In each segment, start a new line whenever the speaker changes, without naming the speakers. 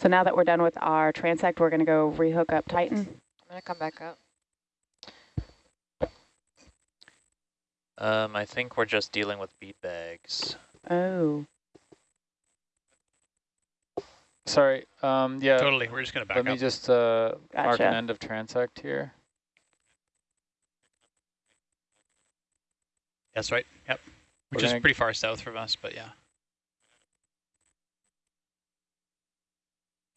So now that we're done with our transect, we're going to go rehook up Titan.
I'm going to come back up.
Um, I think we're just dealing with bead bags.
Oh,
Sorry, um, yeah,
Totally. We're just going to back
let me just uh, mark an end of transect here.
That's right. Yep. Which
We're
is pretty far south from us, but yeah.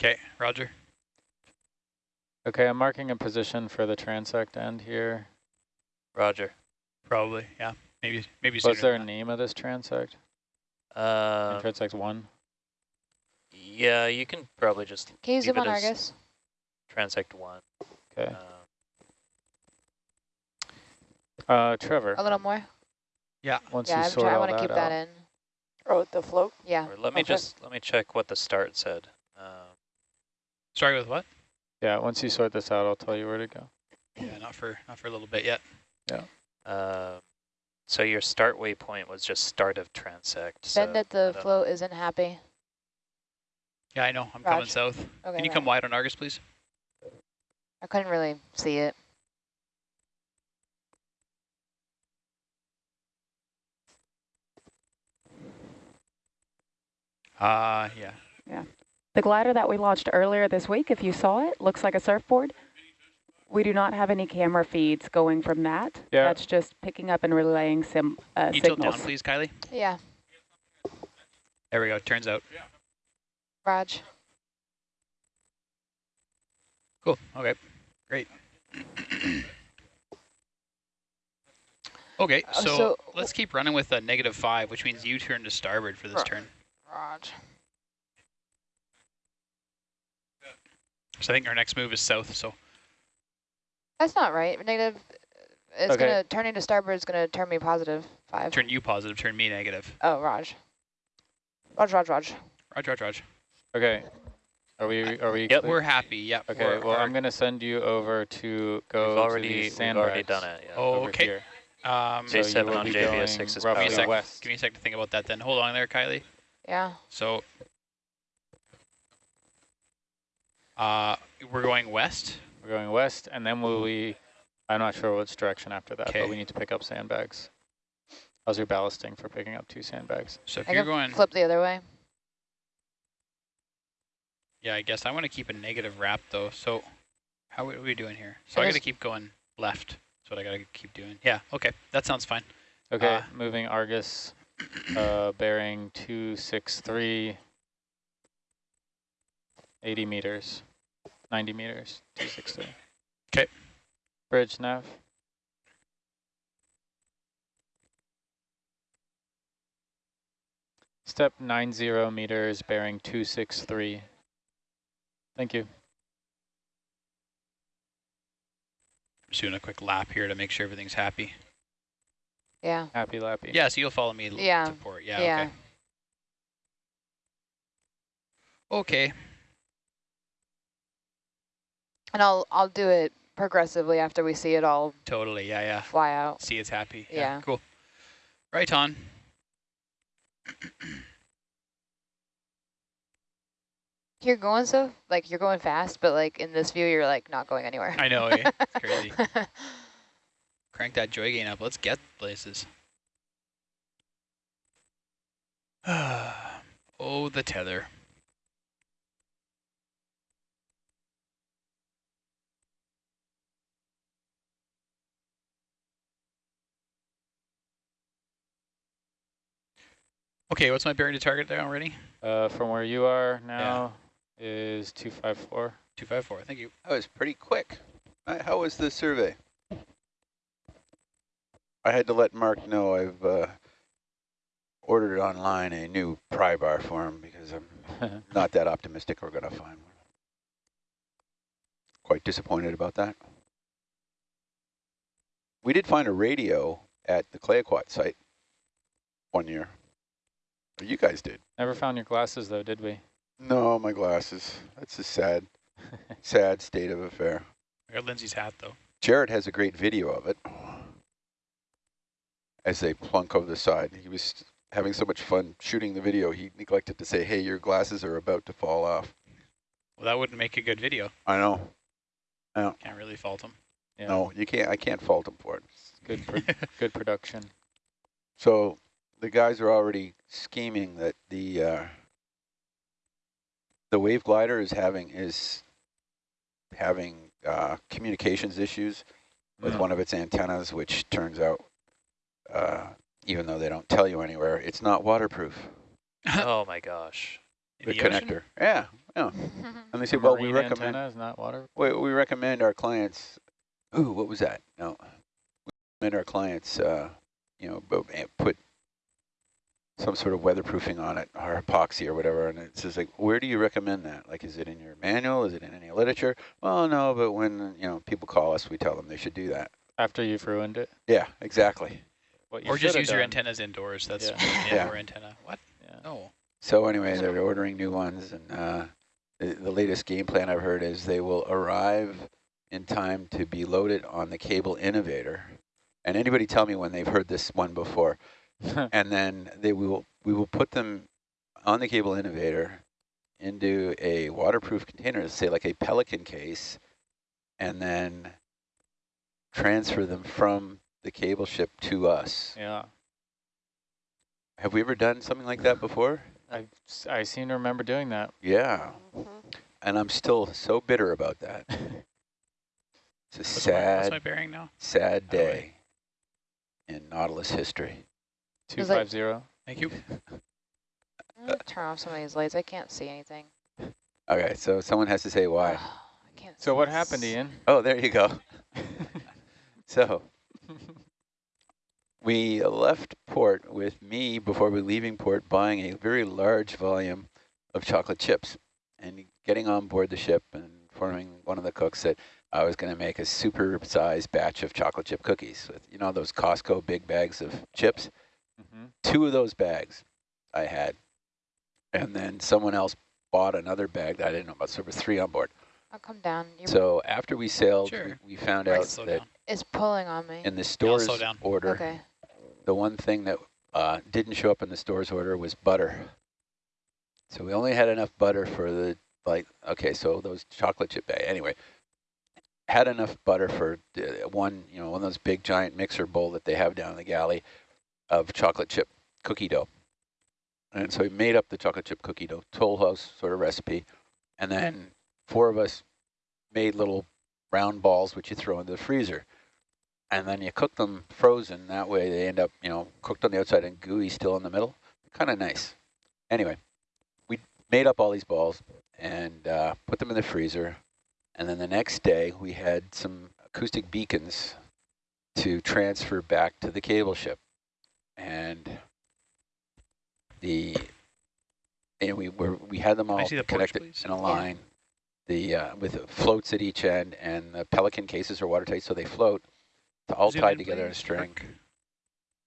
Okay, Roger.
Okay, I'm marking a position for the transect end here.
Roger.
Probably, yeah. Maybe maybe sooner
What's there a
that.
name of this transect?
Um,
transect one?
yeah, you can probably just
Can you zoom on
it as
Argus?
transect one.
Okay.
Um,
Uh, Trevor,
A little more? Yeah.
once
yeah,
you
I'm
sort
try, I want to keep
out.
that in.
oh, the float.
Yeah.
or let me
Okay.
just let me check what the start said.
Sorry with what?
Yeah, once you sort this out, I'll tell you where to go.
Yeah, not for not for a little bit yet. Yeah.
Uh, so your start waypoint was just start of transect.
Send
so
it
I
the
don't-
float isn't happy.
Yeah, I know. I'm coming south.
Okay.
Can you
right.
come wide on Argus, please?
I couldn't really see it.
Uh, yeah.
The glider that we launched earlier this week, if you saw it, looks like a surfboard. We do not have any camera feeds going from that.
Yeah.
That's just picking up and relaying sim, uh,
Can you tilt
signals.
down, please, Kylie?
Yeah.
There we go. Turns out.
Raj.
Cool. Okay. Great. okay,
Uh,
so,
so-
let's keep running with a negative five, which means you turn to starboard for this
Right.
turn.
Raj.
So I think our next move is south. So
That's not right. Negative. It's
Okay.
gonna turn into starboard. Is gonna turn me positive five.
turn you positive, turn me negative.
Oh, Raj. Raj, Raj, Raj.
Raj, Raj, Raj.
Okay. Are we, are we?
Yep.
clear?
We're happy. Yep.
Okay,
we're-
well,
our-
I'm going to send you over to go
We've
to
already
these
we've already done it. Yeah.
Oh, okay.
here.
Um,
So
J7
will
on
be
JVS6 is
give me a
roughly west.
Give me a sec to think about that. Then hold on there, Kylie.
Yeah.
So, uh, we're going west.
We're going west, and then will we, I'm not sure which direction after that,
Okay.
but we need to pick up sandbags. How's your ballasting for picking up two sandbags?
So if
I
you're
can
going,
flip the other way.
yeah, I guess I want to keep a negative wrap though. So, how are we doing here? So I
It
got to keep going left. That's what I got to keep doing. Yeah. Okay. That sounds fine.
Okay,
Uh,
moving Argus, uh, bearing 263, 80 meters, 90 meters, 260.
Okay.
Bridge nav. Step 90 meters, bearing 263. Thank you.
I'm just doing a quick lap here to make sure everything's happy.
Yeah.
Happy lappy.
Yeah. So you'll follow me.
Yeah.
To port. Yeah.
Yeah.
Okay. Okay.
And I'll I'll do it progressively after we see it all
Totally. Yeah. Yeah.
fly out.
See, it's happy.
Yeah.
Cool. Right on.
You're going so like you're going fast, but like in this view, you're like not going anywhere.
I know. eh? It's crazy. Crank that joy gain up. Let's get places. oh, the tether. Okay, what's my bearing to target there already?
Uh, from where you are now is 254.
254, thank you.
That was pretty quick. Uh, How was the survey? I had to let Mark know I've uh, ordered online a new pry bar for him because I'm not that optimistic we're going to find one. Quite disappointed about that. We did find a radio at the Clayoquot site one year. Or you guys did.
Never found your glasses though, did we?
No, my glasses. That's a sad, sad state of affair.
I got Lindsay's hat, though.
Jared has a great video of it as they plunk over the side. He was having so much fun shooting the video, he neglected to say, hey, your glasses are about to fall off.
Well, that wouldn't make a good video.
I know.
I Can't really fault him.
Yeah.
No, you can't. I can't fault him for it.
Good, pro good production.
So the guys are already scheming that the uh, the wave glider is having is having uh, communications issues with
Mm.
one of its antennas, which turns out, uh, even though they don't tell you anywhere, it's not waterproof.
oh my gosh.
In
the,
ocean?
connector. Yeah, yeah. And they say, well, we recommend
is not water.
we, we recommend our clients. Ooh, what was that? No, we recommend our clients, uh, you know, eh, put some sort of weatherproofing on it, or epoxy or whatever. And it's just like, where do you recommend that? Like, is it in your manual? Is it in any literature? Well, no, but when you know people call us, we tell them they should do that.
After you've ruined it.
Yeah, exactly.
What
Or just
shoulda
use your antennas indoors. That's
Yeah.
an
Yeah.
indoor antenna. What?
Yeah.
No.
So anyway, they're ordering new ones, and uh, the, the latest game plan I've heard is they will arrive in time to be loaded on the cable innovator. And anybody tell me when they've heard this one before? and then they will we will put them on the cable innovator into a waterproof container, say like a Pelican case, and then transfer them from the cable ship to us.
yeah.
Have we ever done something like that before?
I, I seem to remember doing that.
Yeah. Mm-hmm. And I'm still so bitter about that. It's a
What's my, what's my
sad,
bearing now?
sad
Oh,
day in Nautilus history.
Two
was like-
Thank you.
I'm gonna turn off some of these lights. I can't see anything.
Okay, so someone has to say why.
I can't
So
see
what
this.
happened, Ian?
Oh, there you go. So we left port with me before we leaving port buying a very large volume of chocolate chips and getting on board the ship and informing one of the cooks that I was going to make a super sized batch of chocolate chip cookies with, you know, those Costco big bags of chips.
Mhm.
Two of those bags I had. And then someone else bought another bag that I didn't know about. So there were three on board.
I'll come down. You're,
So after we sailed,
Sure.
we, we found out that
down.
it's pulling on me.
in the stores
slow down.
order,
Okay.
the one thing that uh, didn't show up in the stores order was butter. So we only had enough butter for the, like, okay, so those chocolate chip bag, anyway, had enough butter for uh, one, you know, one of those big giant mixer bowl that they have down in the galley of chocolate chip cookie dough. And so we made up the chocolate chip cookie dough, Toll House sort of recipe. And then four of us made little round balls, which you throw into the freezer and then you cook them frozen. That way they end up, you know, cooked on the outside and gooey still in the middle. Kind of nice. Anyway, we made up all these balls and uh, put them in the freezer. And then the next day we had some acoustic beacons to transfer back to the cable ship. And the and we were we had them all
porch,
connected
please?
in a line. The uh, with floats at each end, and the pelican cases are watertight, so they float. All
Zoom
tied
in,
together in a string.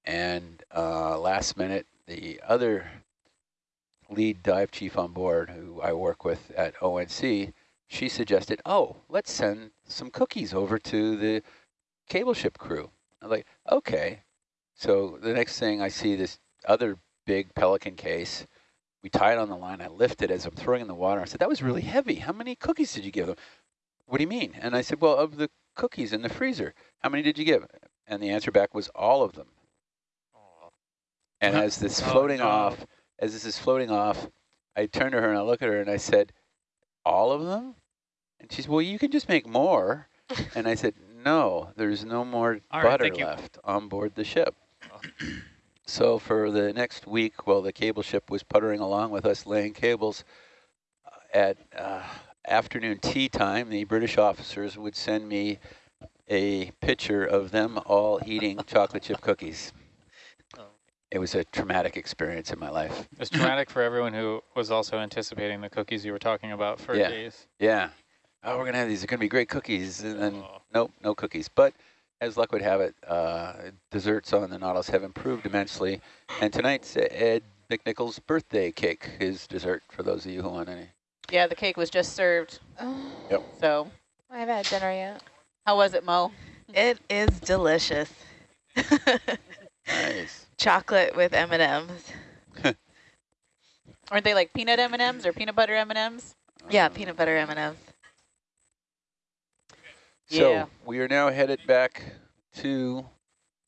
And uh, last minute, the other lead dive chief on board, who I work with at ONC, she suggested, "Oh, let's send some cookies over to the cable ship crew." I'm like, "Okay." So the next thing I see this other big pelican case. We tie it on the line. I lift it as I'm throwing in the water. I said, "That was really heavy. How many cookies did you give them?" What do you mean? And I said, "Well, of the cookies in the freezer, how many did you give?" And the answer back was all of them.
Oh,
And as this
Oh,
floating
no.
off, as this is floating off, I turned to her and I look at her and I said, all of them? And she said, well, you can just make more. and I said, no, there's no more
All right,
butter
you.
left on board the ship. So for the next week, while the cable ship was puttering along with us laying cables, uh, at uh, afternoon tea time, the British officers would send me a picture of them all eating chocolate chip cookies.
Oh.
It was a traumatic experience in my life.
It was traumatic for everyone who was also anticipating the cookies you were talking about for
Yeah.
days.
Yeah. Oh, we're going to have these. They're going to be great cookies. And then,
Oh.
nope, no cookies. But as luck would have it, uh, desserts on the Nautilus have improved immensely. And tonight's Ed McNichol's birthday cake is dessert for those of you who want any.
Yeah, the cake was just served.
Oh,
So
I haven't had dinner yet.
how was it, Mo?
It is delicious.
Nice.
Chocolate with M&Ms.
Aren't they like peanut M&Ms or peanut butter M&Ms?
Yeah, peanut butter M&Ms.
So
Yeah.
we are now headed back to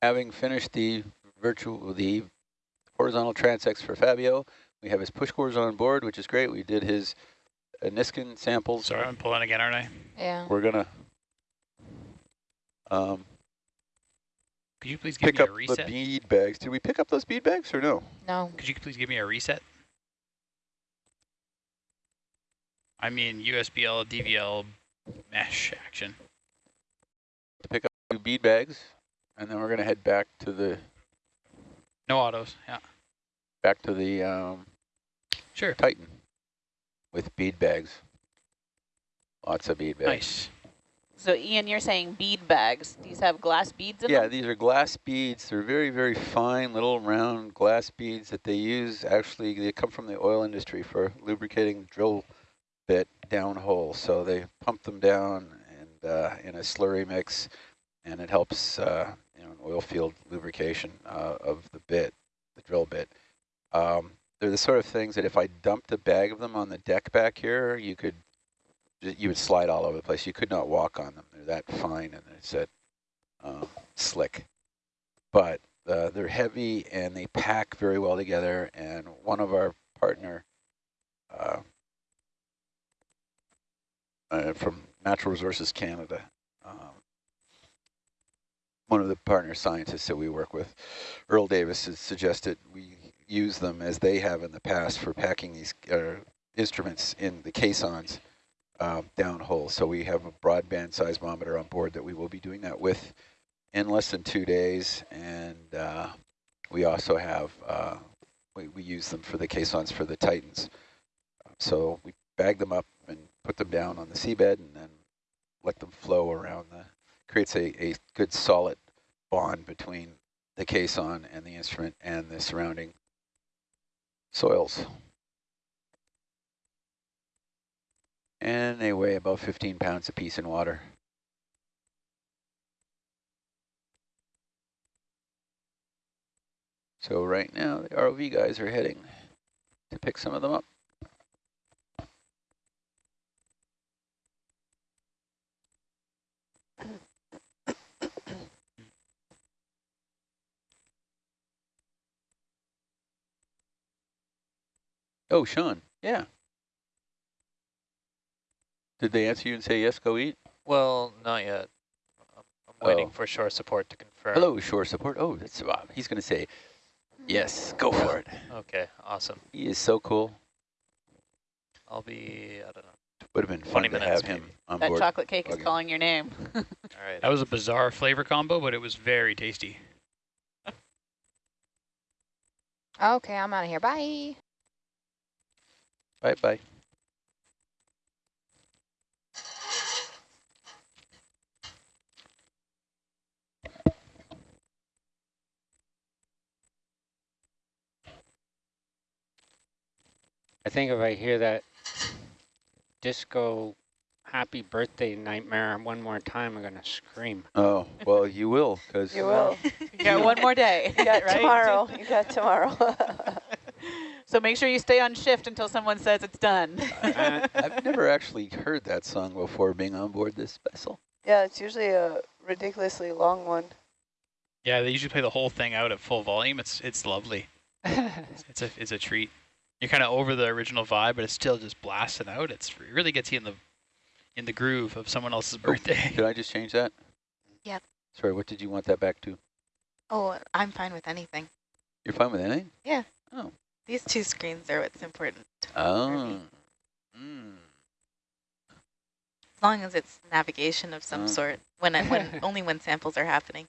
having finished the virtual, the horizontal transects for Fabio. We have his push cores on board, which is great. We did his uh, Niskin samples.
Sorry, I'm pulling again, aren't I?
Yeah.
We're gonna um,
Could you please give
pick
me
up
a
the
reset?
bead bags. Did we pick up those bead bags or no?
No.
Could you please give me a reset? I mean USBL, DVL, mesh action.
To pick up two bead bags, and then we're gonna head back to the
No autos. Yeah.
back to the um,
Sure.
Titan with bead bags. Lots of bead bags.
Nice.
So Ian, you're saying bead bags. These have glass beads in
Yeah,
them?
Yeah, these are glass beads. They're very, very fine little round glass beads that they use. Actually, they come from the oil industry for lubricating drill bit downhole. So they pump them down and uh, in a slurry mix, and it helps uh, you know, oil field lubrication uh, of the bit, the drill bit. Um, they're the sort of things that if I dumped a bag of them on the deck back here, you could you would slide all over the place. You could not walk on them. They're that fine and it's that um, slick. But uh, they're heavy and they pack very well together. And one of our partner uh, uh, from Natural Resources Canada, um, one of the partner scientists that we work with, Earl Davis, has suggested we use them as they have in the past for packing these uh, instruments in the caissons um, downhole. So we have a broadband seismometer on board that we will be doing that with in less than two days. And uh, we also have, uh, we, we use them for the caissons for the Titans. So we bag them up put them down on the seabed and then let them flow around the, creates a, a good solid bond between the caisson and the instrument and the surrounding soils. And they weigh about 15 pounds apiece in water. So right now the ROV guys are heading to pick some of them up. Oh, Sean, yeah. Did they answer you and say, yes, go eat?
Well, not yet. I'm I'm waiting
Oh.
for shore support to confirm.
Hello, shore support. Oh, that's Bob. He's going to say, yes, go for it.
Okay, awesome.
He is so cool.
I'll be, I don't know.
It would have been
20
fun to
minutes,
have him
maybe.
on
That
board.
chocolate cake is calling your name.
All right.
That was a bizarre flavor combo, but it was very tasty.
Okay, I'm out of here. Bye.
Bye bye.
I think if I hear that disco happy birthday nightmare one more time, I'm going to scream.
Oh, well, you will, because
You will.
You got one more day.
You got
right?
tomorrow. You got tomorrow.
So make sure you stay on shift until someone says it's done.
Uh,
I've never actually heard that song before being on board this vessel.
yeah, it's usually a ridiculously long one.
Yeah, they usually play the whole thing out at full volume. It's it's lovely. It's a it's a treat. You're kind of over the original vibe, but it's still just blasting out. It's it really gets you in the in the groove of someone else's birthday.
Did I just change that?
Yep.
Sorry, what did you want that back to?
Oh, I'm fine with anything.
You're fine with anything?
These two screens are what's important.
Oh. Mm.
As long as it's navigation of some
Oh.
sort, when I, when only when samples are happening.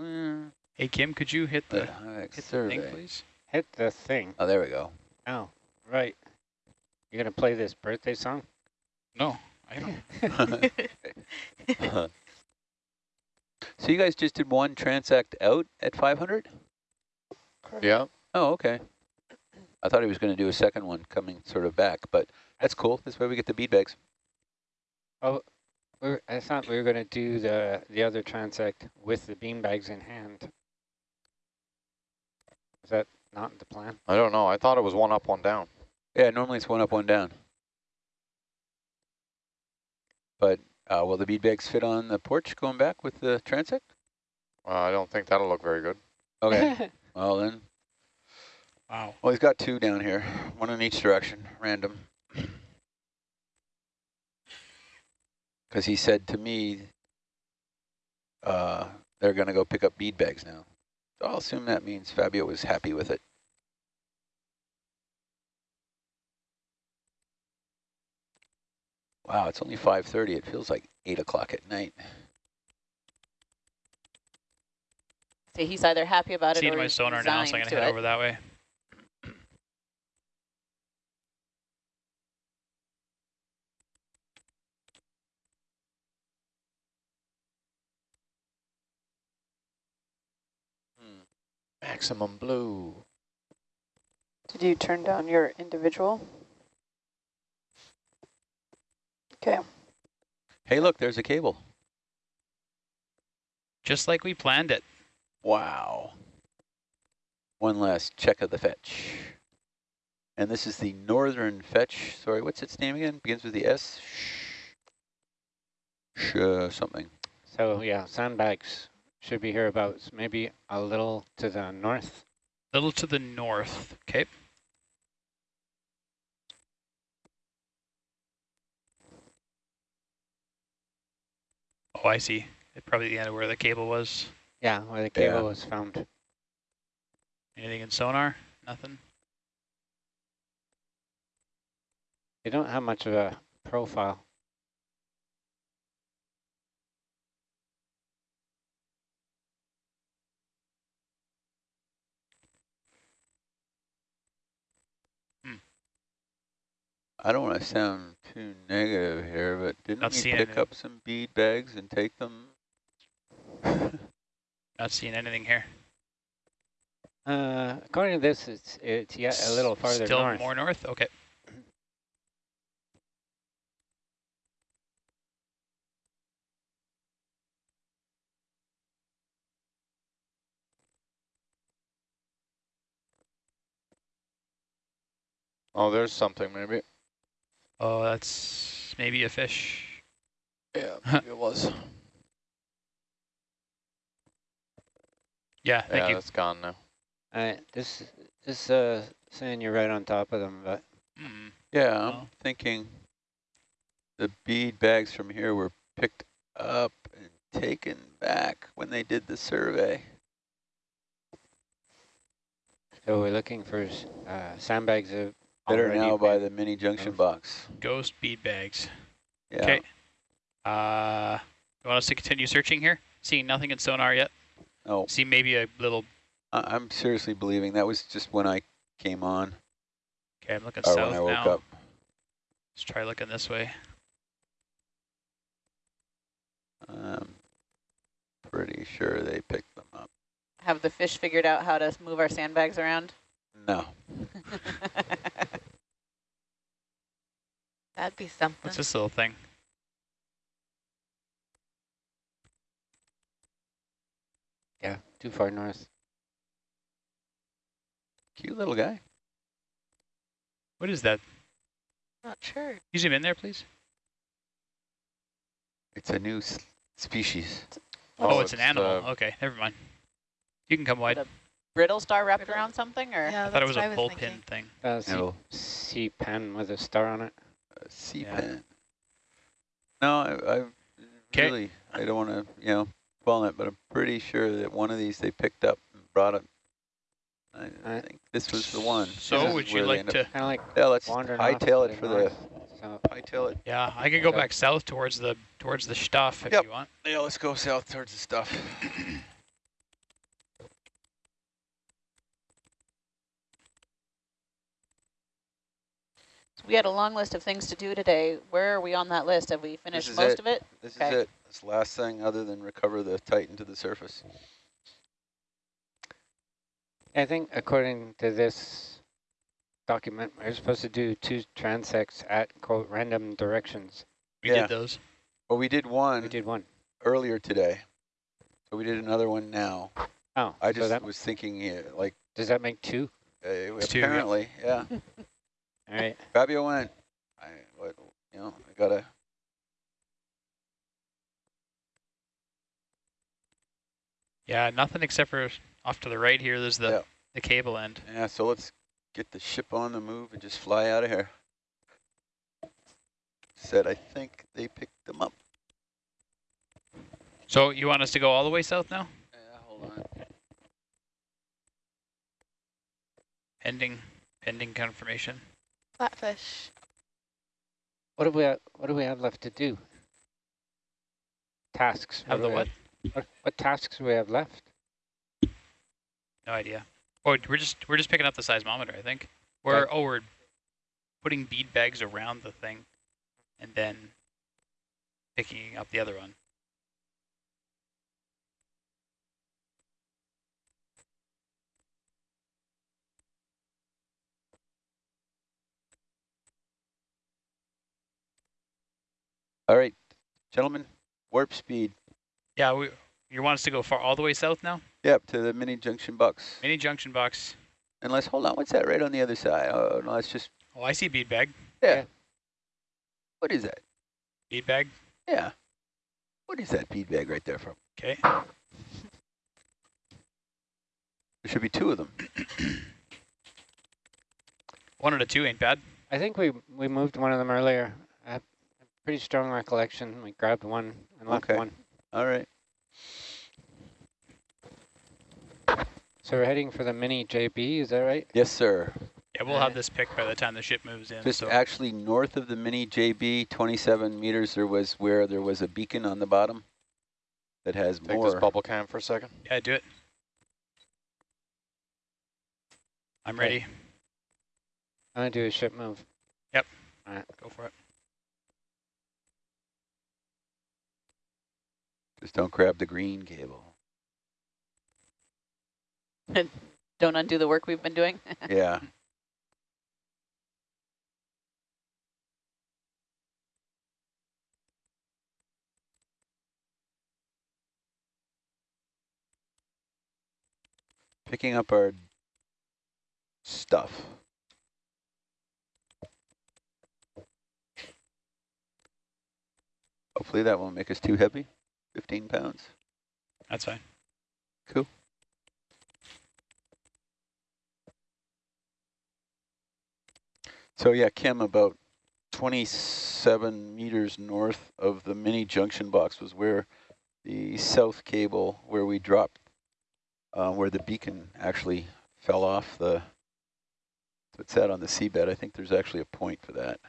Mm.
hey Kim, could you hit the
The Hyatt
hit the thing, please?
Hit the thing.
Oh, there we go.
Oh, right. You're going to play this birthday song?
No, I don't.
so you guys just did one transect out at 500?
Yeah.
Oh, okay. I thought he was going to do a second one coming sort of back, but that's cool. That's where we get the bead bags.
We're, I thought we were going to do the, the other transect with the bean bags in hand. Is that not the plan?
I don't know. I thought it was one up, one down.
Yeah, normally it's one up, one down. But uh, will the bead bags fit on the porch going back with the transect?
Well, I don't think that'll look very good.
Okay. well then,
Wow.
well he's got two down here, one in each direction, random. Because he said to me, uh, they're going to go pick up bead bags now. So I'll assume that means Fabio was happy with it. Wow, it's only 5.30. It feels like 8 o'clock at night.
See, he's either happy about it
Seeing
or
my
he's
sonar now, so I'm gonna
to
head
it.
over that way.
Maximum blue.
Did you turn down your individual? Okay.
Hey, look, there's a cable.
Just like we planned it.
Wow. One last check of the fetch. And this is the northern fetch. Sorry, what's its name again? Begins with the S? Sh, sh uh, something.
So yeah, sandbags should be hereabouts, maybe a little to the north.
A little to the north. Okay. Oh, I see. It probably the end of where the cable was.
Yeah, where the cable
Yeah.
was found.
Anything in sonar? Nothing.
They don't have much of a profile.
I don't want to sound too negative here, but didn't
Not
we pick up some bead bags and take them?
Not seeing anything here.
Uh, according to this, it's it's yet a little farther
Still
north.
more north? Okay.
Oh, there's something maybe.
Oh, that's maybe a fish.
Yeah, maybe it was.
Yeah, thank
yeah,
you.
that's gone now.
Uh, this this uh saying you're right on top of them, but
Mm.
Yeah, I'm
Well.
thinking the bead bags from here were picked up and taken back when they did the survey.
so we're looking for uh, sandbags of
That are
already
now by
been-
the mini junction box.
Ghost bead bags.
Yeah.
Okay. Uh, you want us to continue searching here? Seeing nothing in sonar yet?
Oh,
See maybe a little.
I- I'm seriously believing that was just when I came on
Okay, I'm looking
or
south
when I woke
now.
up.
Let's try looking this way.
I'm pretty sure they picked them up.
Have the fish figured out how to move our sandbags around?
No.
That'd be something.
What's this little thing?
yeah too far north.
Cute little guy.
What is that?
Not sure.
Can you zoom in there, please?
It's a new s- species.
Oh,
Oh,
it's, an animal.
uh,
okay, never mind. You can come wide.
a Brittle star wrapped
Brittle.
around something, or
Yeah,
I thought it was
a
a
I was
bullpen
thinking.
thing.
That's
No.
sea pen with a star on it.
A sea
Yeah.
pen. No, I, I really, I don't want to, you know, dwell on it, but I'm pretty sure that one of these they picked up and brought it. I, I think this was the one.
So
This is
would you
where they
like
end up-
to?
Kind of like
Yeah, let's
wandering off
hightail it for
north.
the,
So
hightail it.
Yeah, I can go back south towards the towards the stuff if
Yep.
you want.
Yeah, let's go south towards the stuff.
we had a long list of things to do today. Where are we on that list? Have we finished most
it.
of it?
This
Okay.
is it. This last thing other than recover the Titan to the surface.
I think according to this document, we're supposed to do two transects at quote random directions.
We
Yeah.
did those.
Well, we did one
We did one.
earlier today. So we did another one now.
Oh,
I
so
just
that
was thinking, yeah, like,
does that make two?
uh,
It's two, yeah.
apparently, yeah.
All right.
Fabio went. I, what, you know, I got to.
Yeah, nothing except for off to the right here, there's the,
yeah.
the cable end.
Yeah, so let's get the ship on the move and just fly out of here. Said, I think they picked them up.
So you want us to go all the way south now?
Yeah, hold on.
Pending, pending confirmation.
Flatfish.
What do we ha- What do we have left to do? Tasks.
Have the what?
What, what tasks do we have left?
No idea. Oh, we're just we're just picking up the seismometer, I think. We're oh we're putting bead bags around the thing, and then picking up the other one.
All right, gentlemen, warp speed.
Yeah, we you want us to go far all the way south now?
Yep, to the mini junction box.
Mini junction box.
Unless, hold on, what's that right on the other side? Oh, no, it's just,
Oh, I see bead bag.
yeah.
Yeah.
What is that?
Bead bag.
Yeah. What is that bead bag right there from?
Okay.
There should be two of them.
One out of two ain't bad.
I think we we moved one of them earlier. I have a pretty strong recollection. We grabbed one and left
Okay.
one.
All right.
So we're heading for the mini JB. Is that right?
Yes, sir.
Yeah, we'll have this picked by the time the ship moves in.
Just
so
actually north of the mini JB, 27 meters, there was where there was a beacon on the bottom that has
Take
more.
this bubble cam for a second.
yeah, do it. I'm
Okay.
ready.
I'm gonna do a ship move. Yep. All right.
Go for it.
Just don't grab the green cable.
Don't undo the work we've been doing.
Yeah. Picking up our stuff. Hopefully that won't make us too heavy. 15 pounds.
That's fine.
Cool. So yeah, Kim, about 27 meters north of the mini junction box was where the south cable, where we dropped, uh, where the beacon actually fell off the, so it's that on the seabed. I think there's actually a point for that.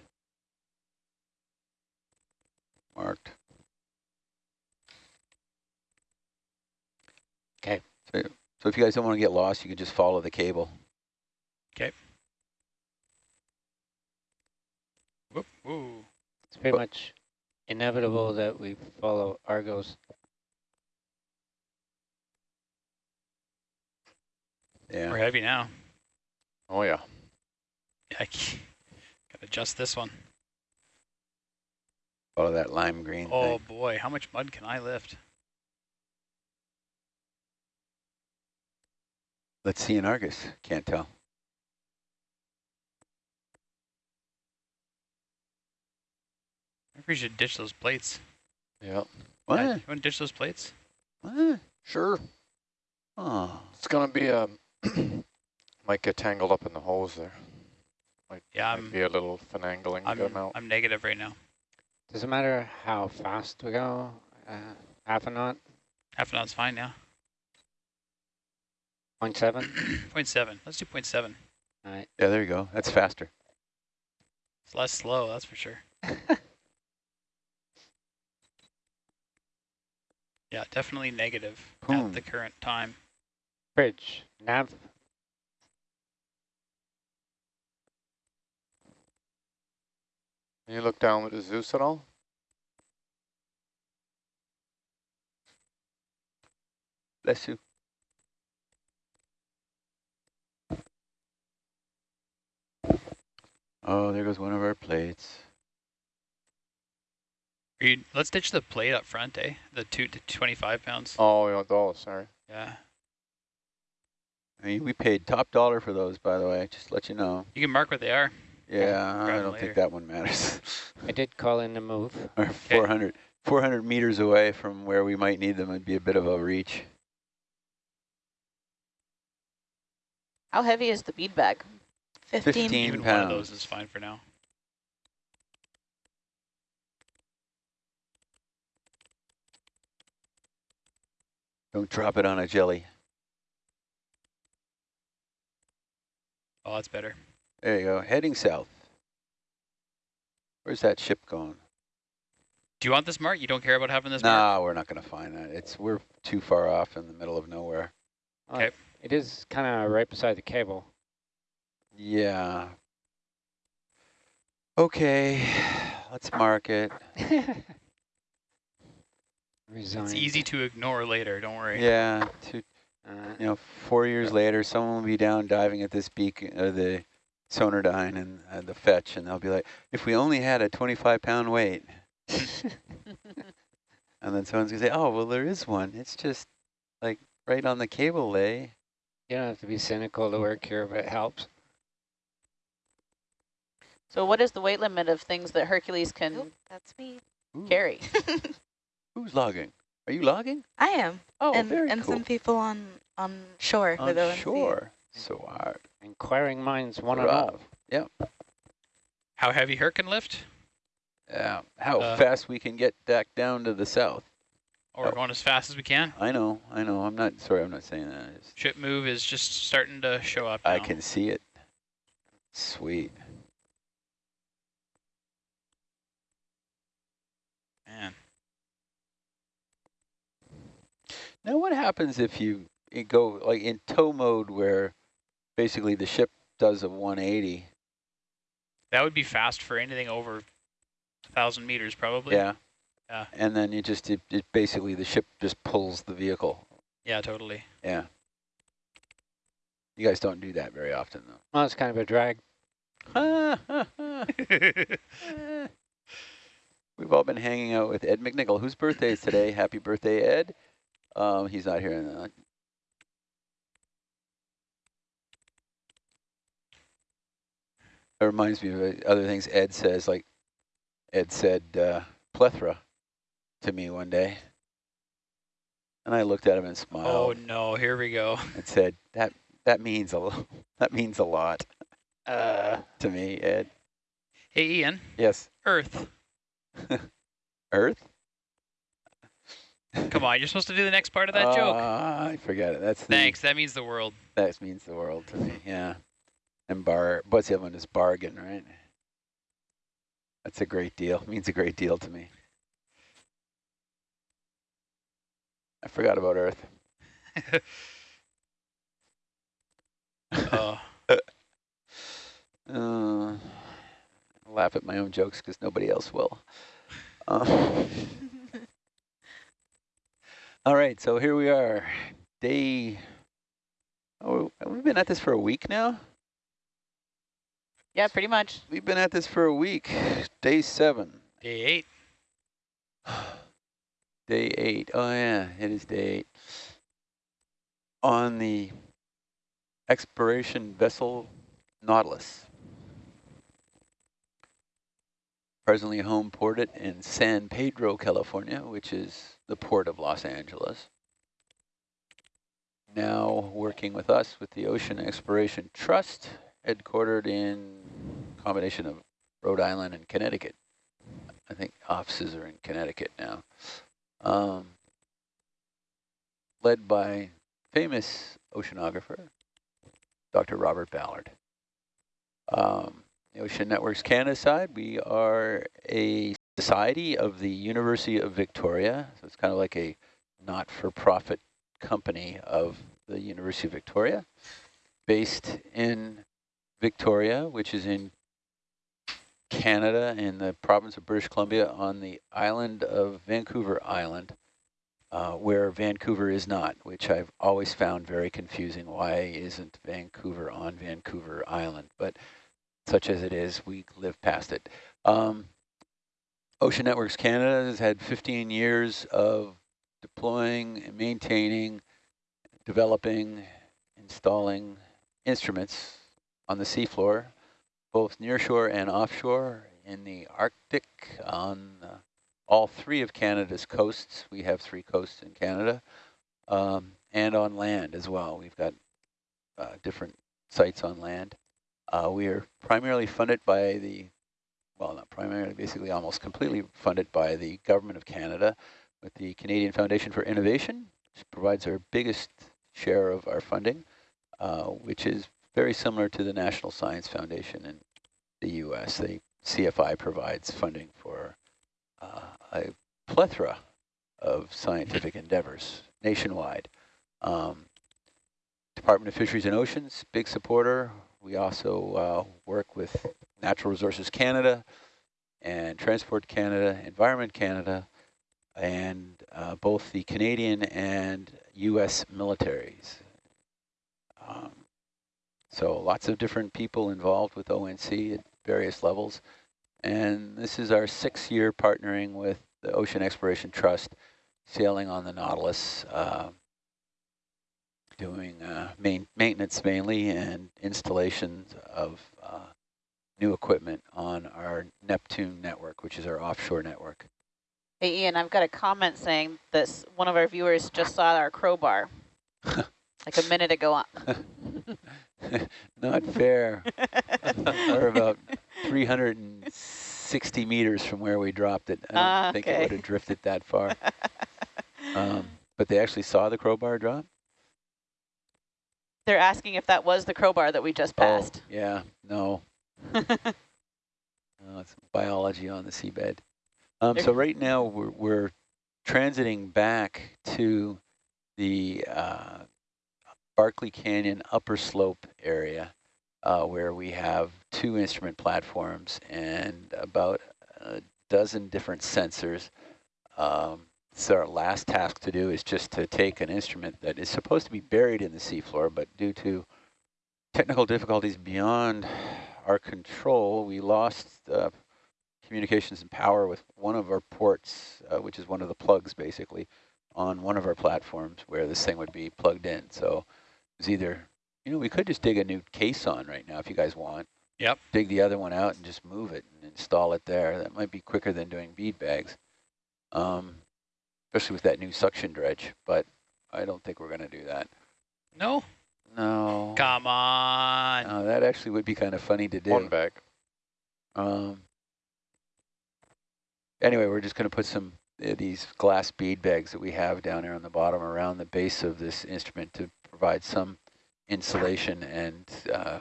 Marked.
Okay.
So, so if you guys don't want to get lost, you can just follow the cable. Okay.
Whoop, woo.
It's pretty
But-
much inevitable that we follow Argus.
Yeah.
We're heavy now.
Oh yeah.
I I c- gotta adjust this one.
Follow that lime green
Oh
thing.
boy, how much mud can I lift?
Let's see in Argus. Can't tell.
I think we should ditch those plates.
Yeah.
What?
Uh, you want to ditch those plates?
What?
Sure.
Oh.
It's gonna be a. might get tangled up in the holes there. Might,
Yeah,
might
I'm
be a little finagling to
I'm,
get 'em out.
I'm negative right now.
Does it matter how fast we go? Uh, half a knot,
Half a knot's fine now.
0.7?
Point seven. Let's do point seven.
All right.
Yeah, there you go. That's faster.
It's less slow, that's for sure. Yeah, definitely negative
Boom.
at hmm. the current time.
Bridge, nav.
Can you look down with the Zeus at all?
Bless you. Oh, there goes one of our plates.
You, let's ditch the plate up front, eh? The two to 25 pounds.
Oh, yeah, sorry.
Yeah.
I mean, we paid top dollar for those, by the way, just let you know.
You can mark what they are.
Yeah, I don't
later.
think that one matters.
I did call in the move.
Or 400, 400 meters away from where we might need them would be a bit of a reach.
How heavy is the bead bag?
15.
15
Even one of
pounds.
those is fine for now.
Don't drop it on a jelly.
Oh, that's better.
There you go. Heading south. Where's that ship going?
Do you want this mark? You don't care about having this
no,
mark?
we're not going to find that. It's we're too far off in the middle of nowhere.
Oh,
Okay.
It is kind of right beside the cable.
Yeah. Okay, let's mark it.
Resign.
It's easy to ignore later, don't worry.
Yeah, two,
Uh,
you know, four years later, someone will be down diving at this beacon, uh, the Sonardyne and uh, the fetch, and they'll be like, if we only had a 25 pound weight. and then someone's gonna say, oh, well, there is one. It's just like right on the cable lay.
you don't have to be cynical to work here, but it helps.
So what is the weight limit of things that Hercules can
Nope, that's me.
Carry?
Who's logging? Are you logging?
I am.
Oh,
and
very
and
cool.
some people on on shore with
on shore. So our
Inquiring minds want to
Rough.
know.
How heavy her can lift?
Yeah, how
Uh,
fast we can get back down to the south.
Or
Oh.
going as fast as we can?
I know, I know. I'm not sorry. I'm not saying that.
Ship move is just starting to show up
I can see it. Sweet.
Man.
Now, what happens if you, you go like in tow mode, where basically the ship does a 180?
That would be fast for anything over 1,000 meters, probably.
Yeah.
Yeah.
And then you just it, it basically the ship just pulls the vehicle.
Yeah, totally.
Yeah. You guys don't do that very often, though.
Well, it's kind of a drag.
We've all been hanging out with Ed McNichol, whose birthday is today. Happy birthday, Ed. Um, he's not here. Uh, It reminds me of uh, other things Ed says, like Ed said uh, plethora to me one day. And I looked at him and smiled.
oh, no. Here we go.
and said, that that means a that means a lot
Uh,
to me, Ed.
Hey, Ian.
Yes.
Earth.
Earth?
Come on, you're supposed to do the next part of that joke.
Uh, I forget it. That's the,
Thanks. That means the world.
That means the world to me. Yeah. And bar. What's the other one? Is bargain, right? That's a great deal. means a great deal to me. I forgot about Earth.
Oh.
Uh, laugh at my own jokes because nobody else will. Uh, all right, so here we are. Day. Oh, we've been at this for a week now.
Yeah, pretty much.
We've been at this for a week. Day seven.
Day eight.
Day eight. Oh yeah, it is day eight. On the exploration vessel Nautilus. Presently home ported in San Pedro, California, which is the port of Los Angeles. Now working with us with the Ocean Exploration Trust, headquartered in combination of Rhode Island and Connecticut. I think offices are in Connecticut now. Um, led by famous oceanographer, Dr. Robert Ballard. Um, Ocean Networks Canada side, we are a society of the University of Victoria. So it's kind of like a not-for-profit company of the University of Victoria, based in Victoria, which is in Canada, in the province of British Columbia, on the island of Vancouver Island, uh, where Vancouver is not, which I've always found very confusing. Why isn't Vancouver on Vancouver Island? But such as it is, we live past it. Um, Ocean Networks Canada has had 15 years of deploying, and maintaining, developing, installing instruments on the seafloor, both nearshore and offshore, in the Arctic, on uh, all three of Canada's coasts. We have three coasts in Canada, um, and on land as well. We've got uh, different sites on land. Uh, we are primarily funded by the, well, not primarily, basically almost completely funded by the Government of Canada with the Canadian Foundation for Innovation, which provides our biggest share of our funding, uh, which is very similar to the National Science Foundation in the U.S. The CFI provides funding for uh, a plethora of scientific endeavors nationwide. Um, Department of Fisheries and Oceans, big supporter. We also uh, work with Natural Resources Canada and Transport Canada, Environment Canada, and uh, both the Canadian and U.S. militaries. Um, so lots of different people involved with ONC at various levels. And this is our sixth year partnering with the Ocean Exploration Trust, sailing on the Nautilus, uh, doing uh, main maintenance mainly and installations of uh, new equipment on our Neptune network, which is our offshore network.
Hey, Ian, I've got a comment saying this. One of our viewers just saw our crowbar like a minute ago.
Not fair. We're about 360 meters from where we dropped it. I don't
Ah,
think it would have drifted that far. Um, but they actually saw the crowbar drop?
They're asking if that was the crowbar that we just passed.
Oh, yeah, no. no. It's biology on the seabed. Um, so right now we're, we're transiting back to the uh, Barkley Canyon upper slope area uh, where we have two instrument platforms and about a dozen different sensors. Um, so our last task to do is just to take an instrument that is supposed to be buried in the seafloor, but due to technical difficulties beyond our control, we lost uh, communications and power with one of our ports, uh, which is one of the plugs basically, on one of our platforms where this thing would be plugged in. So it's either, you know, we could just dig a new case on right now if you guys want.
Yep.
Dig the other one out and just move it and install it there. That might be quicker than doing bead bags, um, especially with that new suction dredge, but I don't think we're going to do that.
No?
No.
Come on.
No, that actually would be kind of funny to do.
One bag.
Um, anyway, we're just going to put some uh, these glass bead bags that we have down here on the bottom around the base of this instrument to provide some insulation and uh,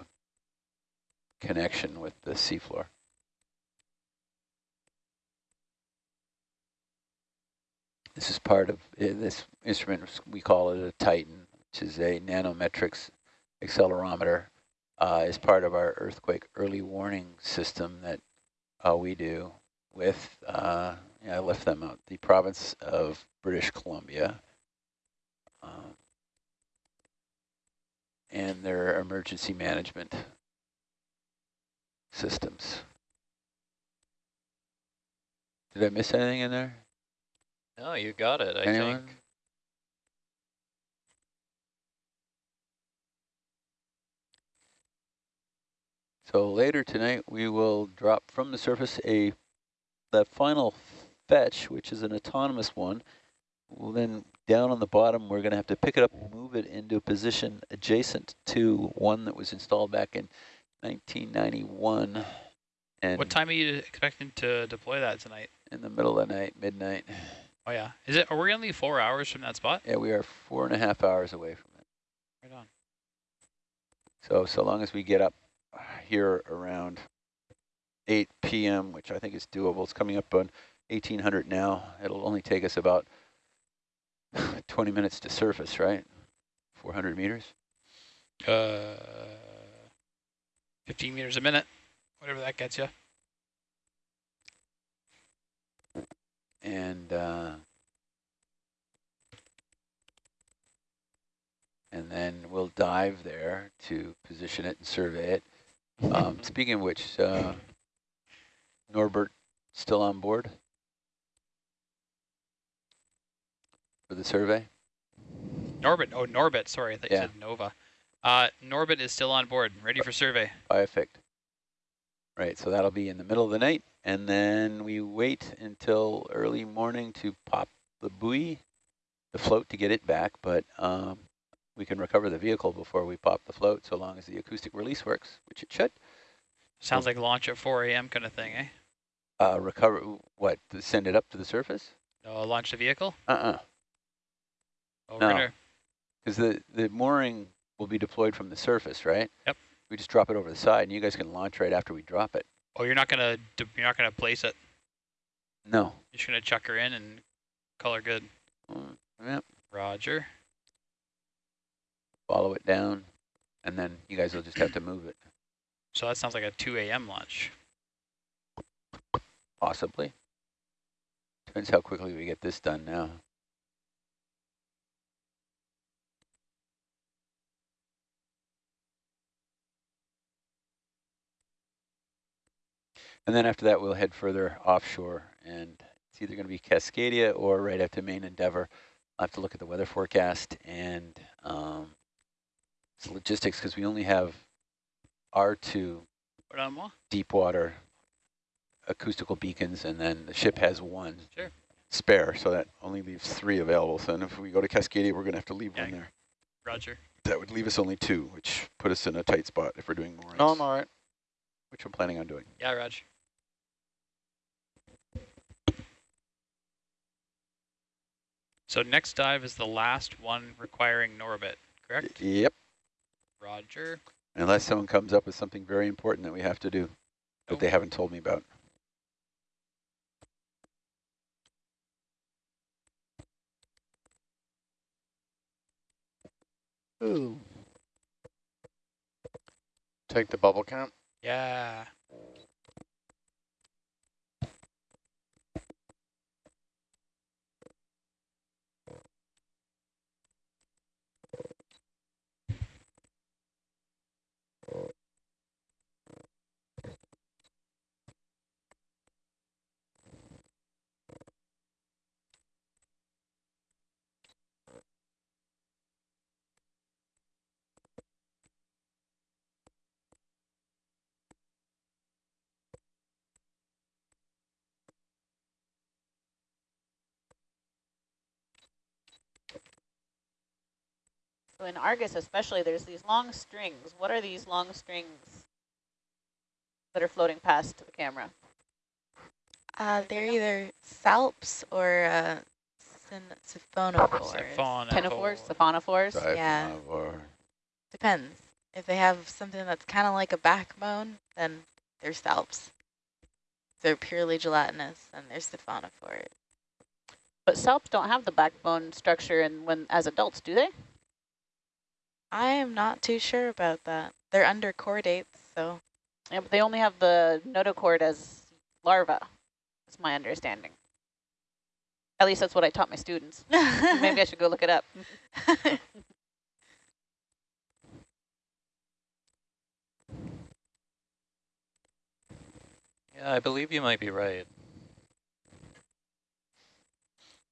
connection with the seafloor. This is part of uh, this instrument, we call it a Titan, which is a nanometrics accelerometer. Uh, is part of our earthquake early warning system that uh, we do with, uh, yeah, I left them out, the province of British Columbia. Um, and their emergency management systems. Did I miss anything in there?
No, you got it, I
Anyone?
think.
So later tonight, we will drop from the surface a the final fetch, which is an autonomous one. Well, then down on the bottom, we're going to have to pick it up and move it into a position adjacent to one that was installed back in 1991. And
What time are you expecting to deploy that tonight?
in the middle of the night, midnight.
Oh yeah. Is it? Are we only four hours from that spot?
Yeah, we are four and a half hours away from it.
Right on.
So, so long as we get up here around 8 p.m., which I think is doable. It's coming up on 1800 now. It'll only take us about 20 minutes to surface, right? 400 meters.
Uh, 15 meters a minute, whatever that gets you.
And uh, and then we'll dive there to position it and survey it. Um, speaking of which, uh, Norbert still on board for the survey?
Norbert, Oh, Norbit. Sorry, I thought
Yeah.
you said Nova. Uh, Norbit is still on board, ready for survey.
by effect. Right, so that'll be in the middle of the night, and then we wait until early morning to pop the buoy, the float to get it back, but um, we can recover the vehicle before we pop the float, so long as the acoustic release works, which it should.
Sounds like launch at 4 a.m. kind of thing, eh?
Uh, recover, what, send it up to the surface?
No, launch the vehicle?
Uh-uh,
Oh,
No. because the, the mooring will be deployed from the surface, right?
Yep.
We just drop it over the side, and you guys can launch right after we drop it.
Oh, you're not gonna, you're not gonna place it.
No.
You're just gonna chuck her in and call her good.
Mm, Yep,
Roger.
follow it down, and then you guys will just have to move it,
So that sounds like a 2 a.m. launch.
possibly. Depends how quickly we get this done now. And then after that, we'll head further offshore, and it's either going to be Cascadia or right after Main Endeavour. I'll have to look at the weather forecast and um, it's logistics because we only have R2
Put
deep water acoustical beacons, and then the ship has one
Sure.
Spare, so that only leaves three available. So then if we go to Cascadia, we're going to have to leave
Yeah.
one there.
Roger.
That would leave us only two, which put us in a tight spot if we're doing more.
No, I'm all right. Which I'm planning on doing.
Yeah, Rog. So next dive is the last one requiring Norbit, correct?
Yep.
Roger.
Unless someone comes up with something very important that we have to do that
Nope.
they haven't told me about.
Ooh.
Take the bubble count.
Yeah.
So in Argus especially, there's these long strings. What are these long strings that are floating past the camera?
Uh, they're either salps or uh, syn- siphonophores.
Siphon.
Siphonophores?
Yeah.
Or
Depends. If they have something that's kind of like a backbone, then they're salps. If they're purely gelatinous, then they're siphonophores.
But salps don't have the backbone structure and when as adults, do they?
I am not too sure about that. They're urochordates, so
Yeah, but they only have the notochord as larva, is my understanding. At least that's what I taught my students. Maybe I should go look it up.
Yeah, I believe you might be right.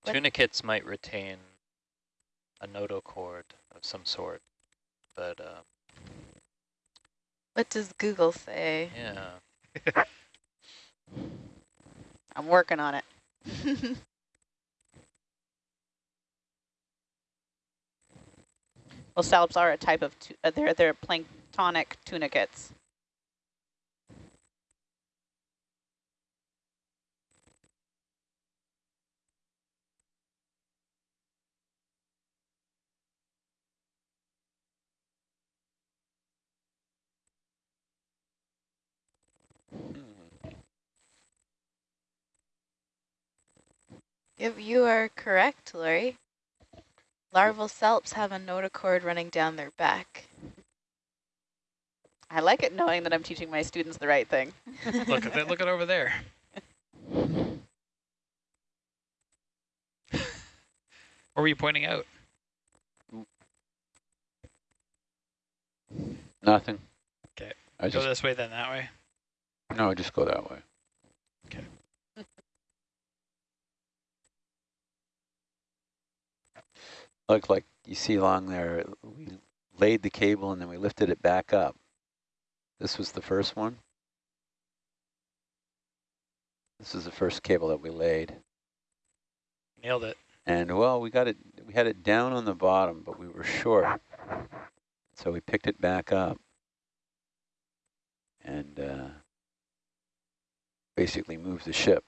What-
Tunicates might retain a notochord of some sort, but uh,
what does Google say?
yeah.
I'm working on it. Well, salps are a type of, uh, they're, they're planktonic tunicates.
Yep, you are correct, Lori. Larval salps have a notochord running down their back.
I like it knowing that I'm teaching my students the right thing.
look at that. Look at over there. what were you pointing out?
nothing.
'Kay.
I
Go
just
this way, then that way.
no, just go that way. Look like you see along there, we laid the cable and then we lifted it back up. This was the first one. This is the first cable that we laid.
Nailed it.
And well, we got it, we had it down on the bottom, but we were short. So we picked it back up and uh, basically moved the ship.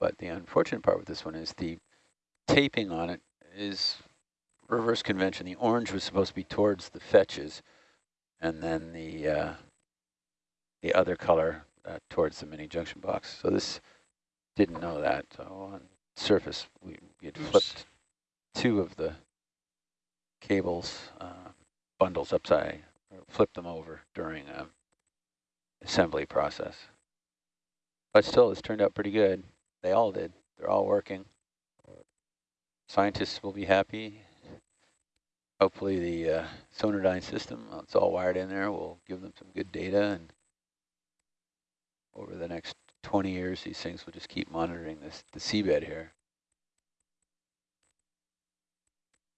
But the unfortunate part with this one is the taping on it is reverse convention. The orange was supposed to be towards the fetches, and then the uh, the other color uh, towards the mini junction box. So this didn't know that. So on surface, we, we had
Oops.
flipped two of the cables uh, bundles upside, or flipped them over during a assembly process. But still, it's turned out pretty good. They all did. They're all working. Scientists will be happy. Hopefully the uh, Sonardyne system, uh, it's all wired in there, will give them some good data. And over the next 20 years, these things will just keep monitoring this the seabed here.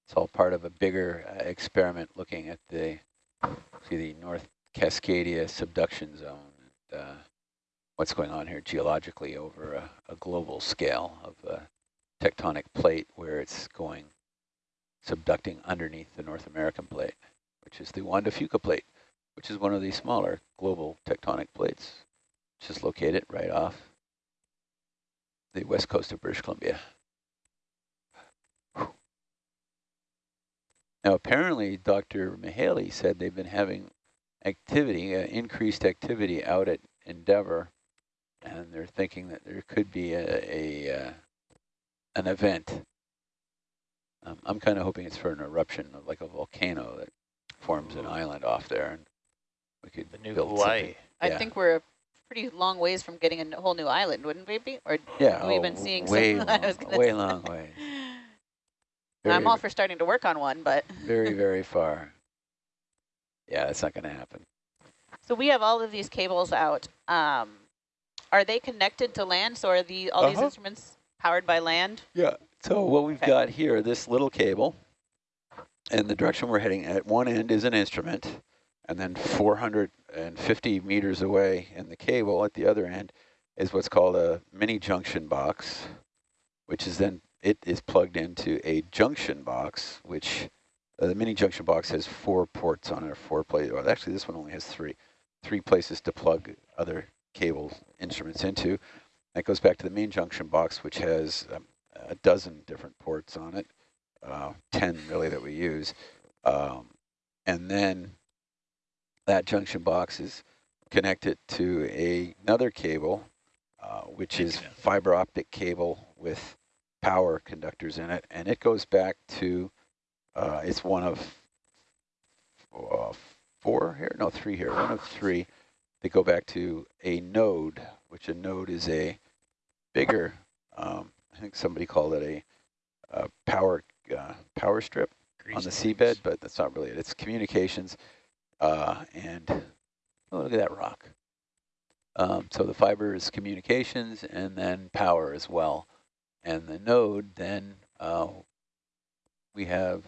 It's all part of a bigger uh, experiment looking at the see the North Cascadia subduction zone and uh, what's going on here geologically over a, a global scale of a tectonic plate where it's going subducting underneath the North American plate, which is the Juan de Fuca plate, which is one of the smaller global tectonic plates, which is located right off the west coast of British Columbia. Now, apparently, Dr. Mihaly said they've been having activity, uh, increased activity out at Endeavour, and they're thinking that there could be a, a uh, an event. Um, I'm kind of hoping it's for an eruption of like a volcano that forms an island off there, and we could
The new
build
Hawaii.
something.
I
Yeah.
think we're a pretty long ways from getting a whole new island, wouldn't we be? Or
Yeah,
we've
oh,
been seeing some-
way
I
long,
was gonna
way
say.
long way.
And I'm all for starting to work on one, but
very, very far. Yeah, that's not going to happen.
so we have all of these cables out. Um, are they connected to land? So are the all these
Uh-huh.
instruments powered by land?
Yeah. So what we've
Okay.
got here, this little cable, and the direction we're heading at one end is an instrument, and then 450 meters away in the cable at the other end is what's called a mini junction box, which is then, it is plugged into a junction box, which uh, the mini junction box has four ports on it, or four places. Well, actually, this one only has three, three places to plug other cable instruments into. That goes back to the main junction box, which has um, a dozen different ports on it, uh, 10 really that we use. Um, and then that junction box is connected to a, another cable, uh, which is fiber optic cable with power conductors in it. And it goes back to, uh, it's one of uh, four here, no, three here, one of three that go back to a node, which a node is a bigger, um, I think somebody called it a, uh power uh, power strip on the
Grease
seabed, but that's not really it. It's communications, uh, and oh, look at that rock. Um, so the fiber is communications and then power as well. And the node then uh, we have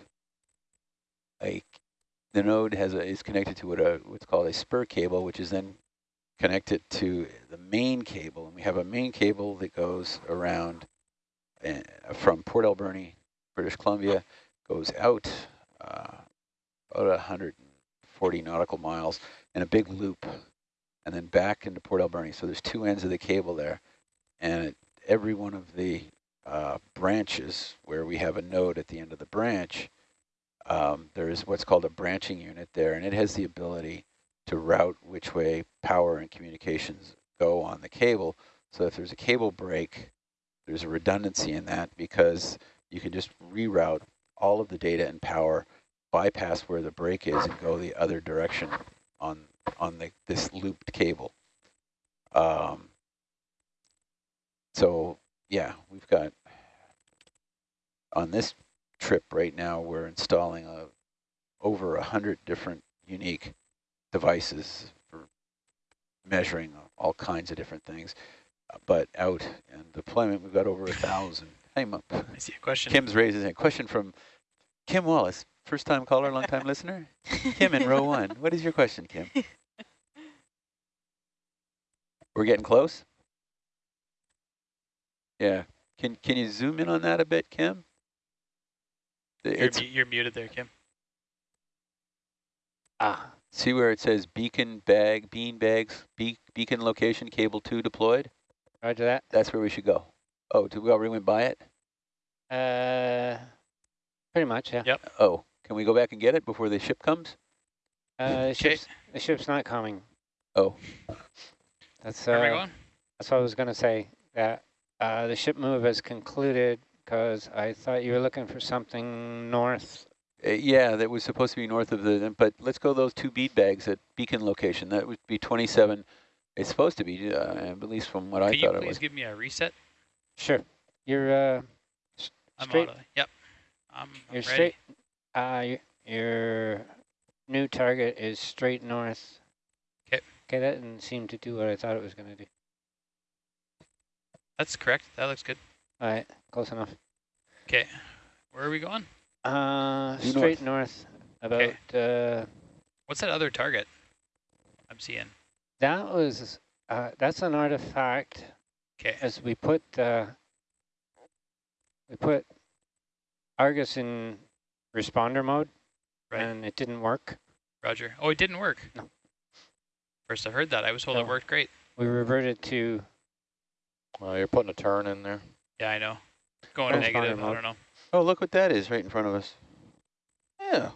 a the node has a, is connected to what a, what's called a spur cable, which is then connected to the main cable, and we have a main cable that goes around uh, from Port Alberni, British Columbia, goes out uh, about 140 nautical miles in a big loop, and then back into Port Alberni. So there's two ends of the cable there, and at every one of the uh, branches where we have a node at the end of the branch, um, there is what's called a branching unit there, and it has the ability to route which way power and communications go on the cable. So if there's a cable break, there's a redundancy in that because you can just reroute all of the data and power, bypass where the break is, and go the other direction on on the this looped cable. Um, so yeah, we've got on this trip right now, we're installing a, over a hundred different unique devices for measuring all kinds of different things. Uh, But out in deployment, we've got over a thousand. Hey,
I see a question.
Kim's raising a question from Kim Wallace, first time caller, long time listener. Kim in row one. What is your question, Kim? We're getting close? Yeah. Can can you zoom in on that a bit, Kim?
You're,
mu- you're muted there, Kim.
Ah,
see where it says beacon bag, bean bags, be beacon location, cable two deployed?
roger that.
That's where we should go. Oh, did we already went by it?
Uh, pretty much, yeah.
Yep.
Oh, can we go back and get it before the ship comes?
Uh, the
Okay.
ship's, the ship's not coming.
Oh,
That's
Where am I
uh,
going?
that's what I was gonna say. That uh, the ship move has concluded because I thought you were looking for something north.
Uh, yeah, that was supposed to be north of the, but let's go those two bead bags at beacon location. That would be 27. It's supposed to be, uh, at least from what I
Can you
thought it
please give me a reset?
Sure. You're uh, s-
I'm
straight.
auto. Yep. I'm, I'm
You're
ready.
straight. Uh, your new target is straight north.
'Kay.
Okay, that didn't seem to do what I thought it was gonna do.
That's correct. That looks good.
All right, close enough.
Okay. Where are we going?
Uh,
Due
straight north. About uh,
What's that other target I'm seeing?
that was uh, that's an artifact.
Okay.
As we put uh, we put Argus in responder mode,
Right.
and it didn't work.
Roger. Oh, it didn't work.
No.
First I've heard that. I was told it worked great.
We reverted to
Well, you're putting a turn in there.
Yeah, I know. Going
Transponder
negative. I don't know.
Oh, look what that is right in front of us. Yeah.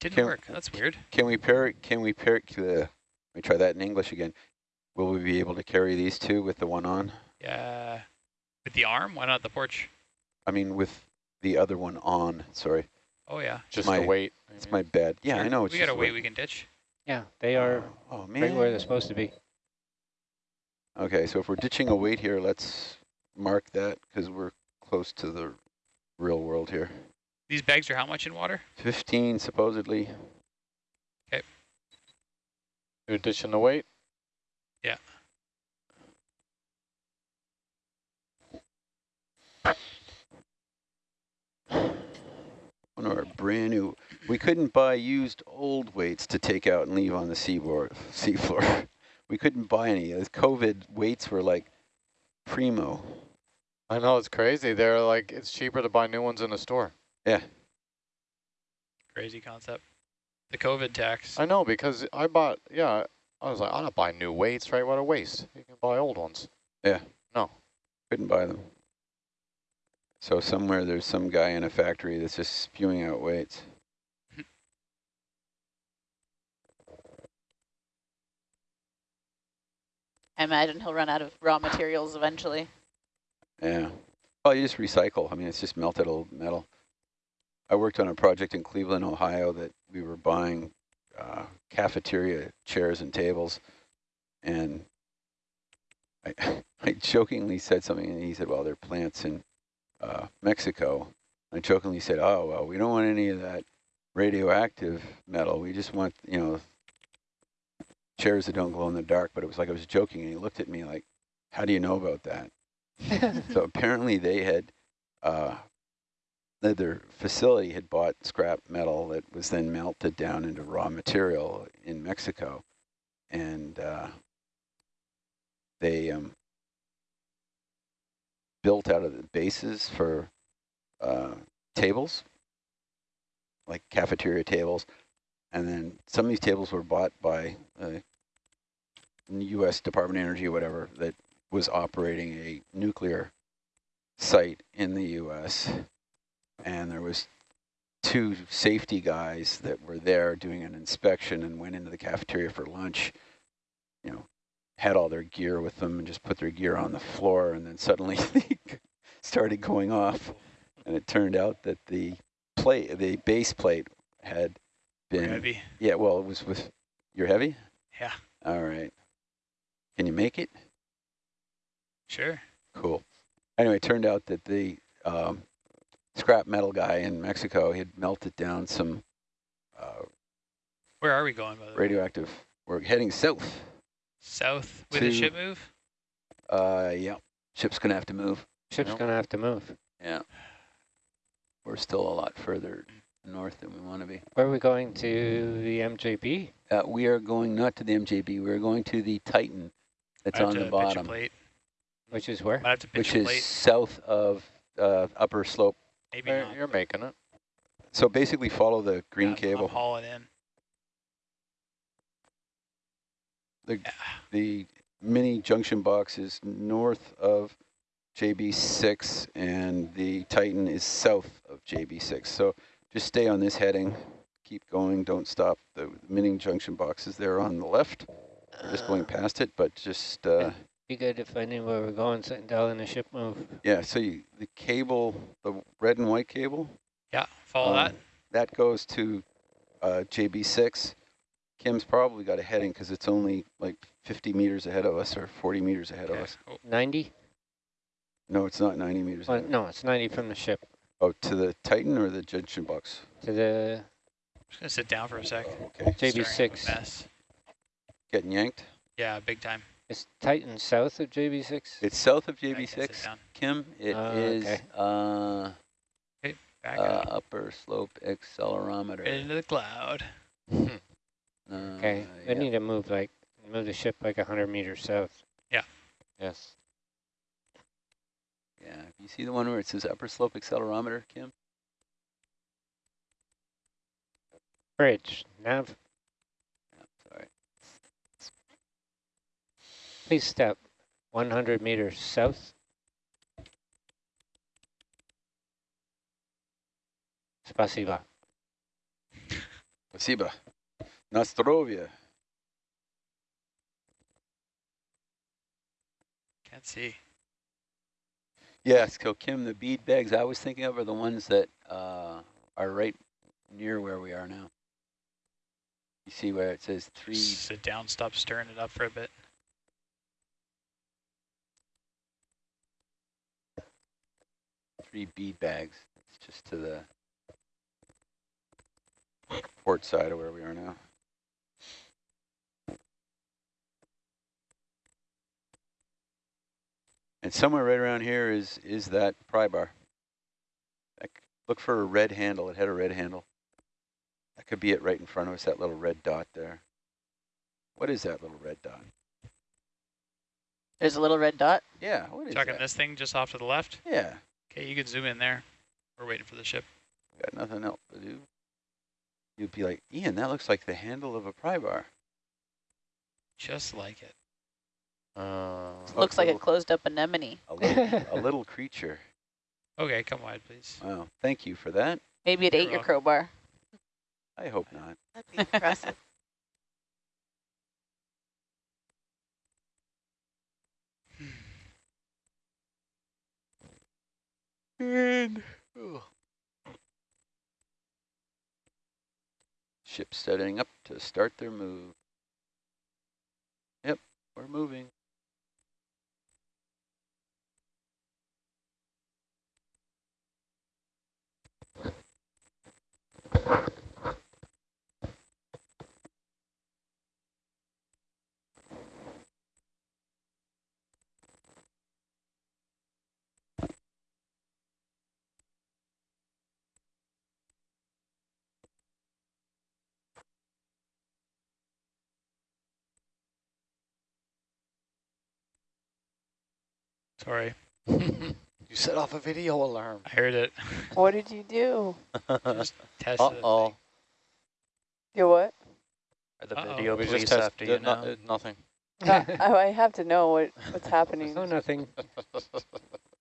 Didn't
Can-
work. That's weird.
Can we pair it? Can we pair it? Uh, let me try that in English again. Will we be able to carry these two with the one on?
Yeah. With the arm? Why not the porch?
I mean, with the other one on. Sorry,
Oh, yeah.
Just
My-
the weight.
it's my bad. Yeah, I know. It's
we got a weight
weight.
we can ditch.
yeah. They are
Oh man.
right
man.
where they're supposed to be.
Okay, so if we're ditching a weight here, let's mark that because we're close to the real world here.
These bags are how much in water?
15 supposedly.
You're ditching the weight?
Yeah.
One of our brand new. We couldn't buy used old weights to take out and leave on the seaboard, seafloor. We couldn't buy any. The COVID weights were like primo.
I know, it's crazy. They're like, it's cheaper to buy new ones in the store.
Yeah.
Crazy concept. The COVID tax.
I know, because I bought, yeah, I was like, I don't buy new weights, right? What a waste. You can buy old ones. Yeah. No.
Couldn't buy them. So somewhere there's some guy in a factory that's just spewing out weights.
I imagine he'll run out of raw materials eventually.
Yeah. Well, you just recycle. I mean, it's just melted old metal. I worked on a project in Cleveland, Ohio that we were buying uh, cafeteria chairs and tables. And I, I jokingly said something, and he said, well, they're plants in uh, Mexico. I jokingly said, oh, well, we don't want any of that radioactive metal. We just want, you know, chairs that don't glow in the dark. But it was like I was joking, and he looked at me like, how do you know about that? So apparently they had, uh, their facility had bought scrap metal that was then melted down into raw material in Mexico. And uh, they um, built out of the bases for uh, tables, like cafeteria tables. And then some of these tables were bought by uh, U.S. Department of Energy or whatever that was operating a nuclear site in the U.S. And there was two safety guys that were there doing an inspection and went into the cafeteria for lunch, you know, had all their gear with them and just put their gear on the floor and then suddenly they started going off. And it turned out that the plate, the base plate had been,
Heavy.
yeah, well, it was with, you're heavy?
Yeah.
All right. Can you make it?
Sure.
Cool. Anyway, it turned out that the um, scrap metal guy in Mexico he had melted down some uh,
Where are we going, by the way?
radioactive. We're heading south.
South with a ship move?
Uh, yeah. Ship's gonna have to move.
Ship's
Yep.
gonna have to move.
Yeah. We're still a lot further north than we want to be.
Where are we going to the MJB?
Uh, we are going not to the MJB. We're going to the Titan that's
I
on
to
the
pitch a
bottom,
plate.
Which is where?
Which is
plate.
south of uh, upper slope.
Maybe
You're,
not.
you're making it.
So basically follow the green
Yeah,
cable.
I'm hauling in.
The,
Yeah.
the mini junction box is north of JB6 and the Titan is south of JB6. So just stay on this heading, keep going, don't stop. The mini junction box is there on the left. We're just going past it, but just, uh,
Be good if I knew where we're going, sitting down in the ship move.
yeah, so you, the cable, the red and white cable,
Yeah, follow
um,
that.
that goes to uh, JB6. Kim's probably got a heading because it's only like 50 meters ahead of us or 40 meters ahead of us.
90?
No, it's not 90 meters.
Well,
ahead.
no, it's 90 from the ship
Oh, to the Titan or the junction box?
to the I'm
just gonna sit down for a sec.
Okay.
Stirring up a
JB6.
mess.
Getting yanked.
Yeah, big time.
Is Titan south of JB6?
It's south of
Yeah, I can sit
JB6. Kim, it
Ah,
is
okay.
uh,
Back
uh, upper slope accelerometer.
Right into the cloud.
Uh,
Okay, we
yeah.
need to move like, move the ship like 100 meters south.
Yeah.
Yes.
Yeah, you see the one where it says upper slope accelerometer, Kim?
Bridge, nav, please step 100 meters south. Spasiba.
Спасибо. На здоровье.
Can't see.
Yes, so Kim, the bead bags I was thinking of are the ones that uh, are right near where we are now. You see where it says three,
Sit down, stop stirring it up for a bit.
Three bead bags. It's just to the port side of where we are now. And somewhere right around here is is that pry bar. Look for a red handle. It had a red handle. That could be it right in front of us, that little red dot there. What is that little red dot?
There's a little red dot.
Yeah, what is
Talking
that?
this thing just off to the left.
Yeah,
Okay, you can zoom in there. We're waiting for the ship.
got nothing else to do. You'd be like, Ian, that looks like the handle of a pry bar.
Just like it.
Uh,
Looks like a closed up anemone.
a little, a little creature.
Okay, come wide, please.
Wow, thank you for that.
Maybe it
You're
ate your crowbar.
I hope not.
That'd be impressive.
Ship setting up to start their move. Yep, we're moving.
Sorry,
you set off a video alarm.
I heard it.
What did you do?
Just tested
Uh
the
oh.
thing.
You what?
Are the
Uh-oh.
video
We
police
just test-
after you
did no-
now?
uh, nothing.
Uh, I I have to know what what's happening.
Oh, nothing.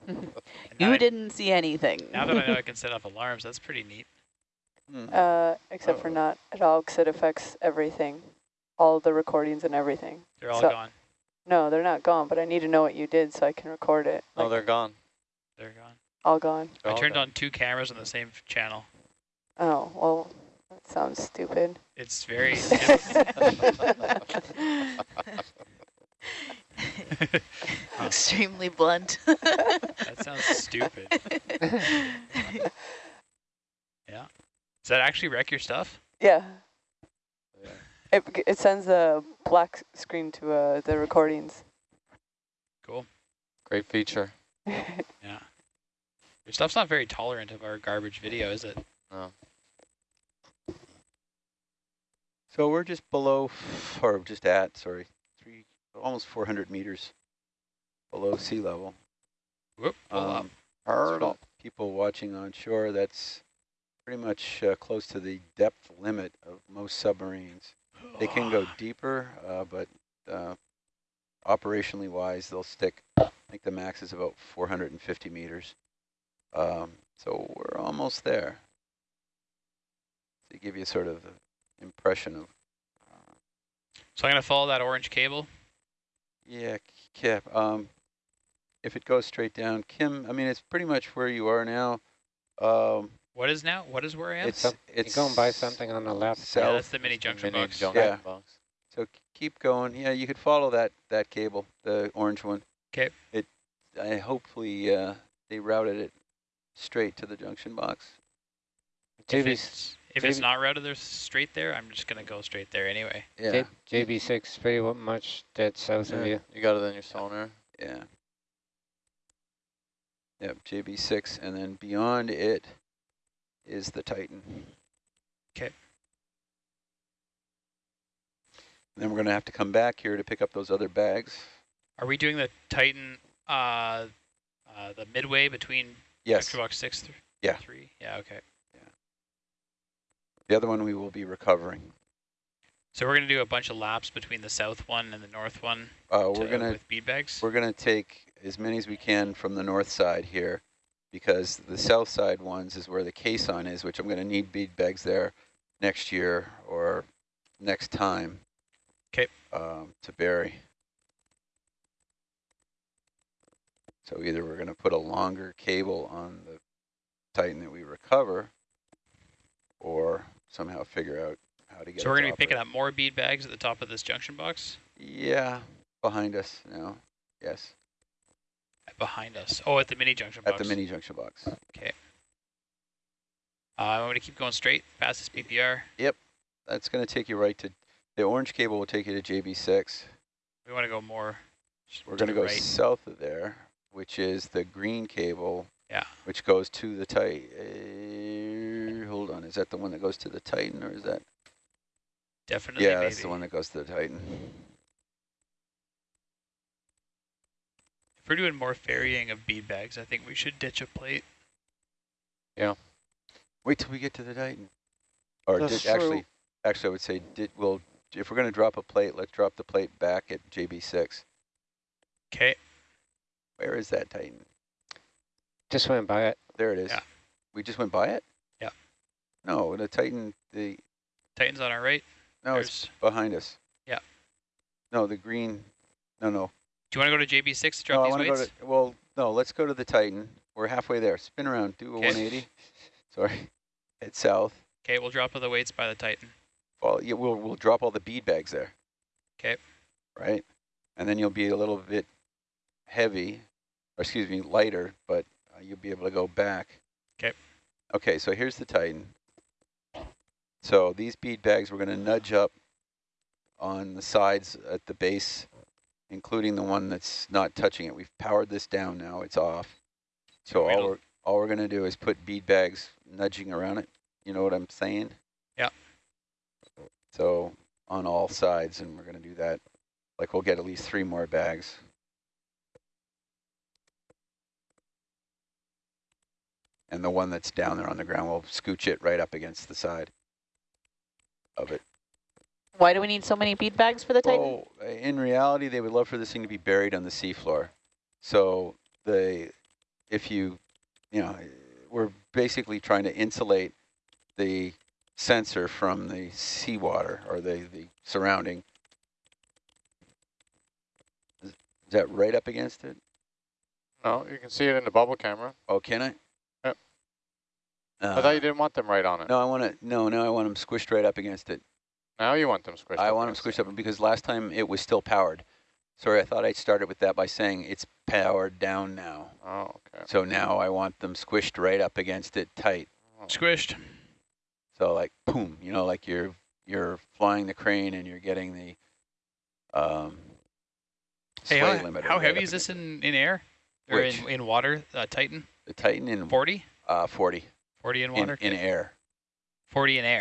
You
I-
didn't see anything.
Now that I know I can set off alarms, that's pretty neat.
Hmm.
Uh, except for
Uh-oh.
not at all, because it affects everything, all the recordings and everything.
They're all
So-
gone.
No, they're not gone, but I need to know what you did so I can record it.
Oh,
Like,
they're gone.
They're gone.
all gone.
They're
I
all
turned
gone.
on two cameras on the same channel.
Oh, well, that sounds stupid.
It's very.
Extremely blunt.
that sounds stupid. Yeah. Does that actually wreck your stuff?
Yeah.
Yeah.
It, it sends a black screen to uh, the recordings.
Cool.
Great feature.
Yeah. Your stuff's not very tolerant of our garbage video, is it?
No.
So we're just below, f- or just at, sorry, three, almost 400 meters below sea level.
Whoop, pull.
Um, for
Hard up.
People watching on shore, that's pretty much uh, close to the depth limit of most submarines. They can go deeper, uh, but uh, operationally wise, they'll stick, I think the max is about 450 meters. Um, so we're almost there. To give you sort of the impression of,
So I'm going to follow that orange cable.
yeah, Kip, um, if it goes straight down, Kim, I mean, it's pretty much where you are now. Um,
What is now? What is where I am?
it's,
Some-
it's
You're going by something on the left.
yeah,
south.
that's the mini junction
Mini
box.
junction
Yeah.
box.
So keep going. Yeah, you could follow that that cable, the orange one.
'Kay.
It, I hopefully uh, they routed it straight to the junction box.
If
JB,
it's, if it's not routed there straight there, I'm just going to go straight there anyway.
Yeah,
JB6 pretty wa- much dead south of you.
you got it in your sonar.
yeah. Yep, JB6, and then beyond it is the Titan.
Okay.
Then we're gonna have to come back here to pick up those other bags.
Are we doing the Titan, uh, uh, the midway between
Yes,
junction box six through
Yeah.
three? Yeah, okay.
the other one we will be recovering.
So we're going to do a bunch of laps between the south one and the north one
Uh, we're
to-
gonna
with bead bags?
We're going to take as many as we can from the north side here because the south side ones is where the caisson is, which I'm going to need bead bags there next year or next time um, to bury. So either we're going to put a longer cable on the Titan that we recover or somehow figure out how to get
So we're going to be picking up more bead bags at the top of this junction box
Yeah, behind us now. Yes,
behind us. Oh, at the mini junction box.
at the mini junction box.
Okay. Uh, I'm going to keep going straight past this PPR. Yep.
That's going to take you right to, the orange cable will take you to JB6.
We want to go more.
We're going to go
right.
south of there, which is the green cable.
Yeah.
Which goes to the Titan. Uh, hold on, is that the one that goes to the Titan or is that?
Definitely,
yeah,
maybe.
that's the one that goes to the Titan.
If we're doing more ferrying of bead bags, I think we should ditch a plate. Yeah.
Wait till we get to the Titan. Or
That's
did, actually,
true.
actually I would say, did, well, if we're going to drop a plate, let's drop the plate back at JB6.
Okay.
Where is that Titan?
Just went by it.
There it is.
Yeah.
We just went by it?
Yeah.
No, the Titan, the,
Titan's on our right.
no, it's behind us.
Yeah.
No, the green, no, no.
Do you want to go to JB6 to drop
no, I
these
want to
weights?
go to, well, no, let's go to the Titan. We're halfway there. Spin around, do a
'Kay.
180. Sorry. Head south.
Okay, we'll drop all the weights by the Titan.
Well, yeah, we'll, we'll drop all the bead bags there.
Okay.
Right? And then you'll be a little bit heavy, or excuse me, lighter, but uh, you'll be able to go back.
Okay.
Okay, so here's the Titan. So these bead bags we're going to nudge up on the sides at the base, including the one that's not touching it. We've powered this down now. It's off. So all we're, all we're going to do is put bead bags nudging around it. You know what I'm saying?
Yeah.
So on all sides, and we're going to do that. Like we'll get at least three more bags. And the one that's down there on the ground, we'll scooch it right up against the side of it.
Why do we need so many bead bags for the Titan?
Well, uh, in reality, they would love for this thing to be buried on the seafloor. So they, if you, you know, we're basically trying to insulate the sensor from the seawater or the, the surrounding. Is, is that right up against it?
No, you can see it in the bubble camera.
Oh, can I?
Yep.
Uh,
I thought you didn't want them right on it.
No, I want to. No, no, I want them squished right up against it.
Now you want them squished
I
up
want them squished up because last time it was still powered. Sorry, I thought I started with that by saying it's powered down now.
Oh, okay.
So now I want them squished right up against it tight.
Squished.
So like boom, you know, like you're you're flying the crane and you're getting the um
Hey,
sway
how,
limiter
how heavy
up
is this in, in air? Or
Which?
in, in water, uh, Titan?
the Titan in
40?
uh 40
40 in
in,
water?
in air.
40 in air.